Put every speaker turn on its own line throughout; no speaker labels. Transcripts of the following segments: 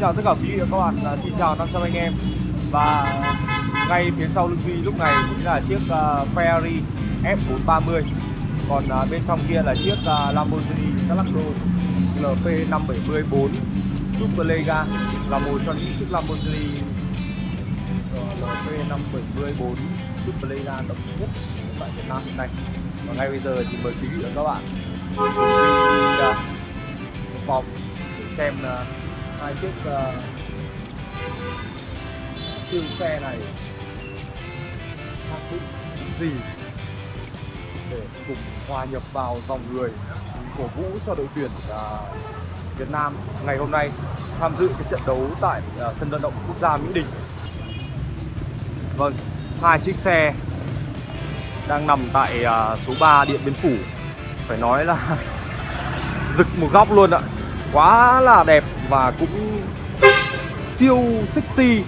chào tất cả quý vị và các bạn, à, xin chào 500 anh em. Và ngay phía sau lưng Duy lúc này chính là chiếc uh, Ferrari F430 Còn uh, bên trong kia là chiếc uh, Lamborghini Gallardo LP574 Superlega Là một trong những chiếc Lamborghini LP574 Superlega độc nhất tại Việt Nam hiện nay. Và ngay bây giờ thì mời quý vị và các bạn cùng đi uh, để xem uh, hai chiếc ờ, uh, siêu xe này khác dụng gì để cùng hòa nhập vào dòng người cổ vũ cho đội tuyển uh, Việt Nam ngày hôm nay tham dự cái trận đấu tại uh, sân vận động quốc gia Mỹ Đình. Vâng, hai chiếc xe đang nằm tại uh, số 3 Điện Biên Phủ. Phải nói là rực một góc luôn ạ. Quá là đẹp và cũng siêu sexy.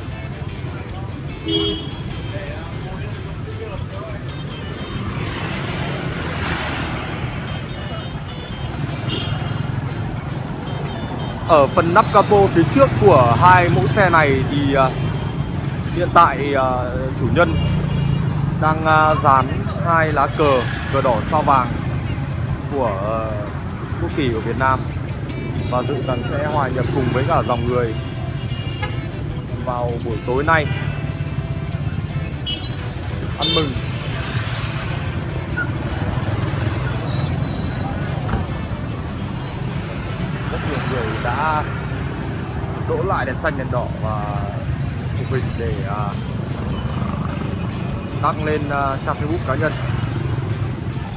Ở phần nắp capo phía trước của hai mẫu xe này thì uh, hiện tại uh, chủ nhân đang uh, dán hai lá cờ cờ đỏ sao vàng của quốc kỳ của Việt Nam và dự rằng sẽ hòa nhập cùng với cả dòng người vào buổi tối nay. Ăn mừng. Rất nhiều người đã đỗ lại đèn xanh, đèn đỏ và chụp hình để à, đăng lên à, trang Facebook cá nhân.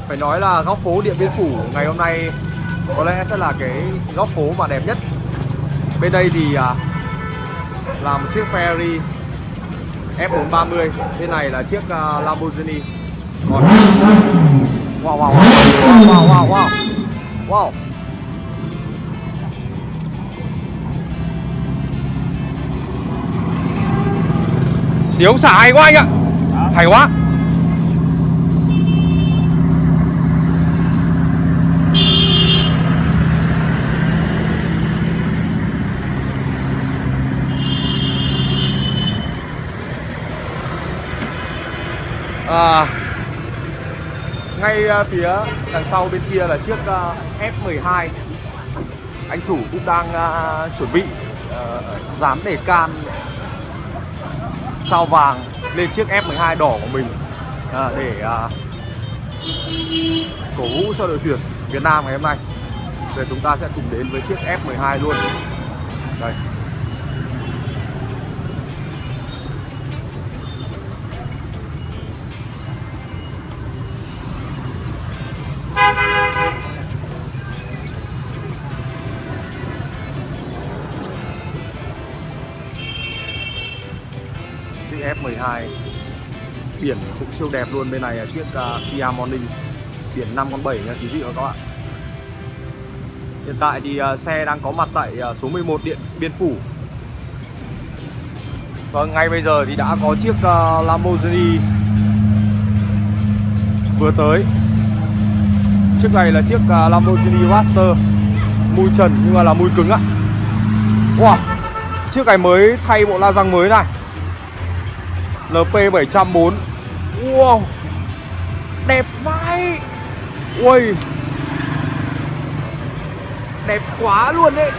Phải nói là góc phố Điện Biên Phủ ngày hôm nay có lẽ sẽ là cái góc phố mà đẹp nhất. Bên đây thì à, là một chiếc Ferrari F430 bên này là chiếc uh, Lamborghini. Còn wow wow wow. Wow wow wow. Wow. Ống xả hay quá anh ạ. Hay quá ngay à, phía đằng sau bên kia là chiếc à, F12 anh chủ cũng đang à, chuẩn bị dán để can, sao vàng lên chiếc F12 đỏ của mình để cổ vũ cho đội tuyển Việt Nam ngày hôm nay. Giờ chúng ta sẽ cùng đến với chiếc F12 luôn. Đây. Chiếc F12 biển cũng siêu đẹp luôn bên này là chiếc uh, Kia Morning. Biển 5 con 7 nha quý vị và các bạn. Hiện tại thì uh, xe đang có mặt tại uh, số 11 điện Biên Phủ. Và ngay bây giờ thì đã có chiếc uh, Lamborghini vừa tới. Chiếc này là chiếc uh, Lamborghini Raptor Mui trần nhưng mà là mui cứng ạ. Wow, chiếc này mới thay bộ la răng mới này. LP704 Wow. Đẹp vãi. Ui. Đẹp quá luôn đấy.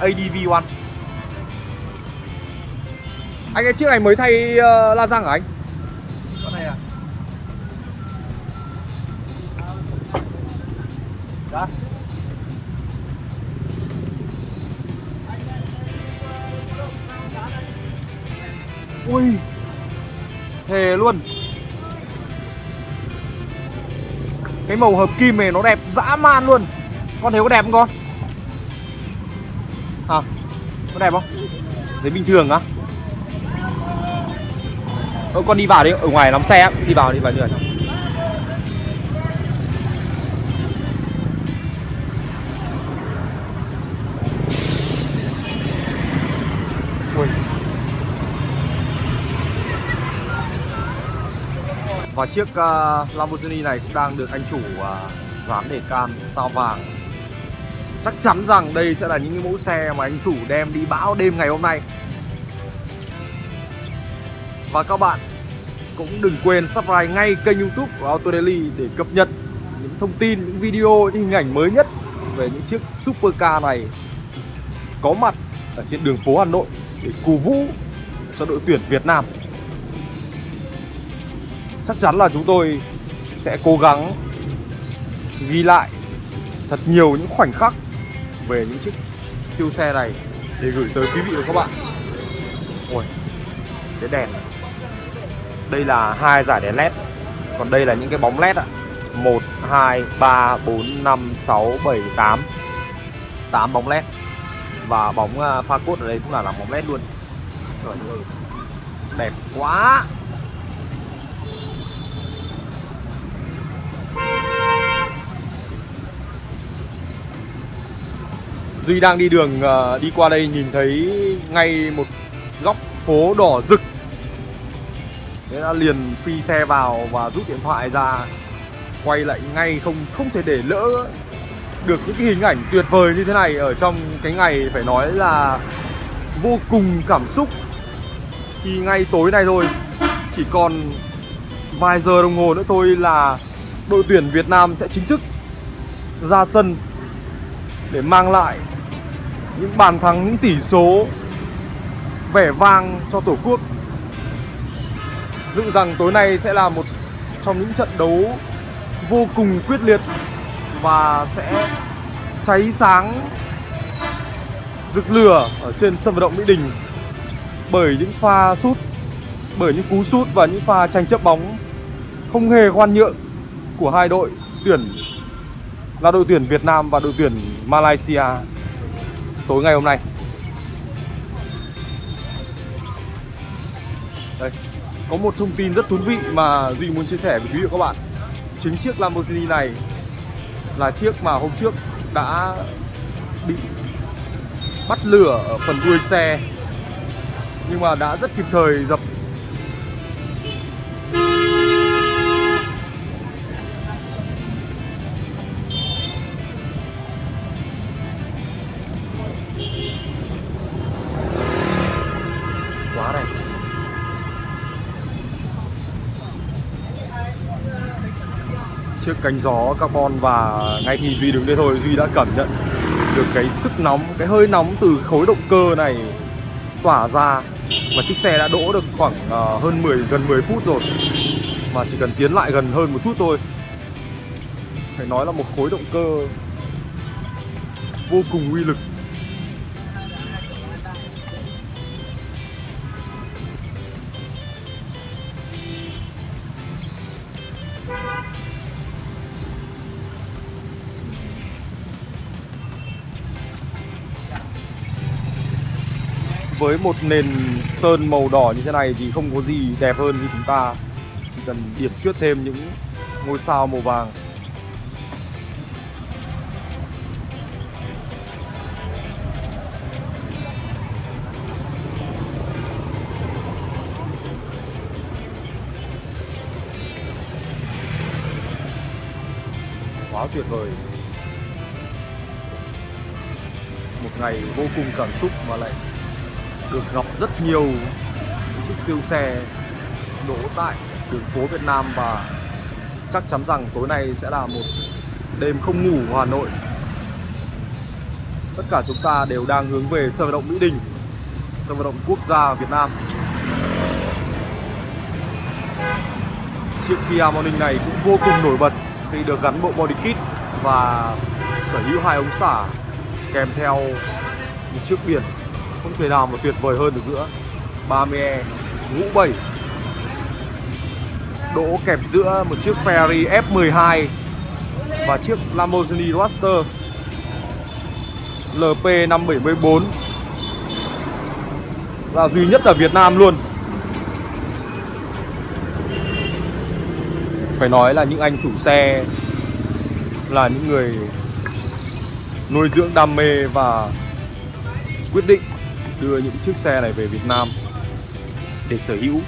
ADV1 Anh cái chiếc này mới thay uh, la răng hả anh?
Con này à?
Đó Ui. Thề luôn. Cái màu hợp kim này nó đẹp dã man luôn. Con thấy có đẹp không con? À Có đẹp không? Thấy bình thường á. Ơ con đi vào đi, ở ngoài lắm xe Đi vào đi vào như này Và chiếc uh, Lamborghini này cũng đang được anh chủ uh, dán để can sao vàng chắc chắn rằng đây sẽ là những cái mẫu xe mà anh chủ đem đi bão đêm ngày hôm nay và các bạn cũng đừng quên subscribe ngay kênh youtube của Auto Daily để cập nhật những thông tin, những video, những hình ảnh mới nhất về những chiếc supercar này có mặt ở trên đường phố Hà Nội để cổ vũ cho đội tuyển Việt Nam. Chắc chắn là chúng tôi sẽ cố gắng ghi lại thật nhiều những khoảnh khắc về những chiếc siêu xe này để gửi tới quý vị và các bạn. Ôi, cái đèn. Đây là hai giải đèn led. Còn đây là những cái bóng led ạ. 1, 2, 3, 4, 5, 6, 7, 8 8 bóng led. Và bóng à, pha cốt ở đây cũng là làm bóng led luôn. Trời ơi Đẹp quá. Duy đang đi đường ờ, đi qua đây nhìn thấy ngay một góc phố đỏ rực. Thế đã liền phi xe vào và rút điện thoại ra, Quay lại ngay không không thể để lỡ được những cái hình ảnh tuyệt vời như thế này Ở trong cái ngày phải nói là vô cùng cảm xúc. Khi ngay tối nay thôi, Chỉ còn vài giờ đồng hồ nữa thôi là đội tuyển Việt Nam sẽ chính thức ra sân Để mang lại những bàn thắng, những tỷ số vẻ vang cho Tổ quốc. Dự rằng tối nay sẽ là một trong những trận đấu vô cùng quyết liệt và sẽ cháy sáng rực lửa ở trên sân vận động Mỹ Đình bởi những pha sút, bởi những cú sút và những pha tranh chấp bóng không hề khoan nhượng của hai đội tuyển là đội tuyển Việt Nam và đội tuyển Malaysia tối ngày hôm nay. Đây, có một thông tin rất thú vị mà Duy muốn chia sẻ với quý vị và các bạn Chính chiếc Lamborghini này là chiếc mà hôm trước đã bị bắt lửa ở phần đuôi xe Nhưng mà đã rất kịp thời dập cánh gió carbon và ngay khi Duy đứng đây thôi Duy đã cảm nhận được cái sức nóng, cái hơi nóng từ khối động cơ này tỏa ra. Và chiếc xe đã đỗ được khoảng uh, hơn 10 gần 10 phút rồi. Mà chỉ cần tiến lại gần hơn một chút thôi. Phải nói là một khối động cơ vô cùng uy lực. Với một nền sơn màu đỏ như thế này thì không có gì đẹp hơn như chúng ta. Chỉ cần điểm xuyết thêm những ngôi sao màu vàng. Quá tuyệt vời. Một ngày vô cùng cảm xúc mà lại được gặp rất nhiều chiếc siêu xe đổ tại đường phố Việt Nam và chắc chắn rằng tối nay sẽ là một đêm không ngủ của Hà Nội. Tất cả chúng ta đều đang hướng về sân vận động Mỹ Đình, sân vận động quốc gia Việt Nam. Chiếc Kia Morning này cũng vô cùng nổi bật khi được gắn bộ body kit và sở hữu hai ống xả kèm theo một chiếc biển không thể nào mà tuyệt vời hơn được nữa. 30E ngũ 7 đỗ kẹp giữa một chiếc Ferrari F12 và chiếc Lamborghini Roadster LP574 là duy nhất ở Việt Nam luôn. Phải nói là những anh chủ xe là những người nuôi dưỡng đam mê và quyết định đưa những chiếc xe này về Việt Nam để sở hữu.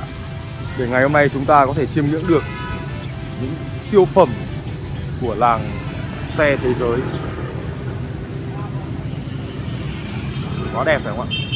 Để ngày hôm nay chúng ta có thể chiêm ngưỡng được những siêu phẩm của làng xe thế giới. Quá đẹp phải không ạ?